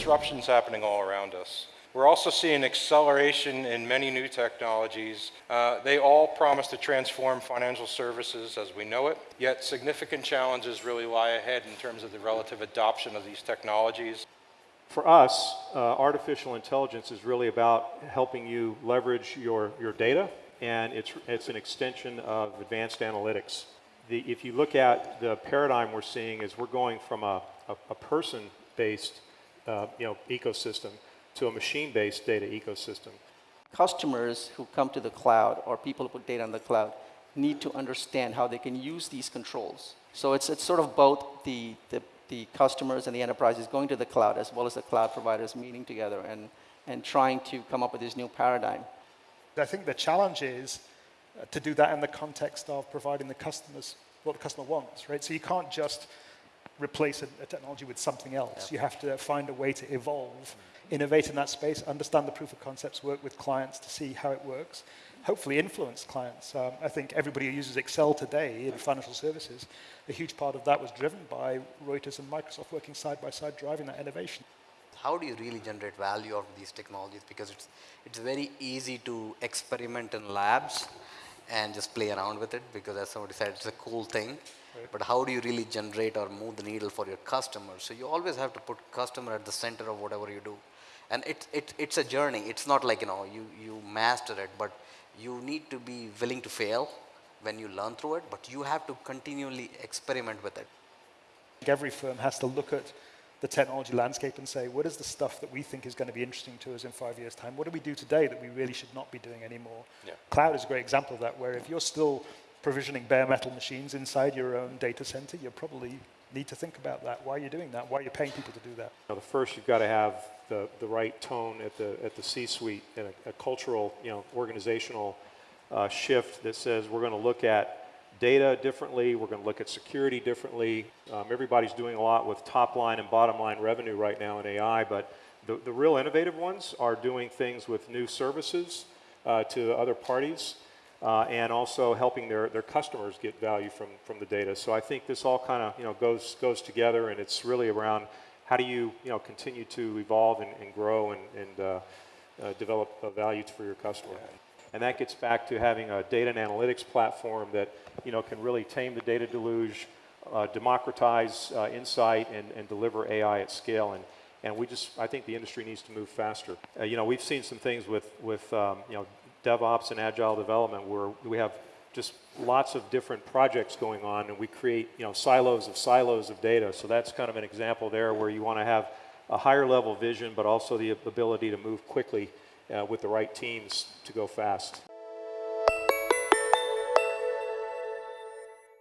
disruptions happening all around us. We're also seeing acceleration in many new technologies. Uh, they all promise to transform financial services as we know it, yet significant challenges really lie ahead in terms of the relative adoption of these technologies. For us, uh, artificial intelligence is really about helping you leverage your, your data, and it's, it's an extension of advanced analytics. The, if you look at the paradigm we're seeing is we're going from a, a, a person-based uh, you know, ecosystem to a machine-based data ecosystem. Customers who come to the cloud or people who put data on the cloud need to understand how they can use these controls. So it's, it's sort of both the, the, the customers and the enterprises going to the cloud as well as the cloud providers meeting together and, and trying to come up with this new paradigm. I think the challenge is uh, to do that in the context of providing the customers what the customer wants, right? So you can't just replace a, a technology with something else. Yeah. You have to find a way to evolve innovate in that space, understand the proof of concepts, work with clients to see how it works, hopefully influence clients. Um, I think everybody who uses Excel today in financial services, a huge part of that was driven by Reuters and Microsoft working side by side, driving that innovation. How do you really generate value out of these technologies? Because it's, it's very easy to experiment in labs and just play around with it because as somebody said, it's a cool thing. Right. But how do you really generate or move the needle for your customers? So you always have to put customer at the center of whatever you do and it, it, it's a journey. It's not like, you know, you, you master it, but you need to be willing to fail when you learn through it, but you have to continually experiment with it. Every firm has to look at the technology landscape and say, what is the stuff that we think is going to be interesting to us in five years' time? What do we do today that we really should not be doing anymore? Yeah. Cloud is a great example of that, where if you're still provisioning bare metal machines inside your own data center, you probably need to think about that. Why are you doing that? Why are you paying people to do that? Now, the first, you've got to have the, the right tone at the, at the C-suite and a, a, cultural, you know, organizational uh, shift that says we're going to look at data differently, we're going to look at security differently. Um, everybody's doing a lot with top line and bottom line revenue right now in AI, but the, the real innovative ones are doing things with new services uh, to other parties uh, and also helping their, their customers get value from, from the data. So I think this all kind of you know, goes, goes together and it's really around how do you, you know, continue to evolve and, and grow and, and uh, uh, develop value for your customer. And that gets back to having a data and analytics platform that you know, can really tame the data deluge, uh, democratize uh, insight, and, and deliver AI at scale. And, and we just, I think the industry needs to move faster. Uh, you know, we've seen some things with, with um, you know, DevOps and agile development where we have just lots of different projects going on and we create you know silos of silos of data so that's kind of an example there where you want to have a higher level vision but also the ability to move quickly uh, with the right teams to go fast